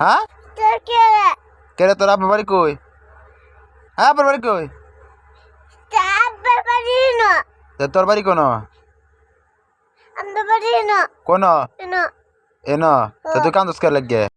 হ্যাঁ? কে রে? তোর আব্বার বাড়ি কই? হ্যাঁ আব্বার বাড়ি কই? তোর বাড়ি কোন? কোন? এন তো তুই কান্দস কে লাগে?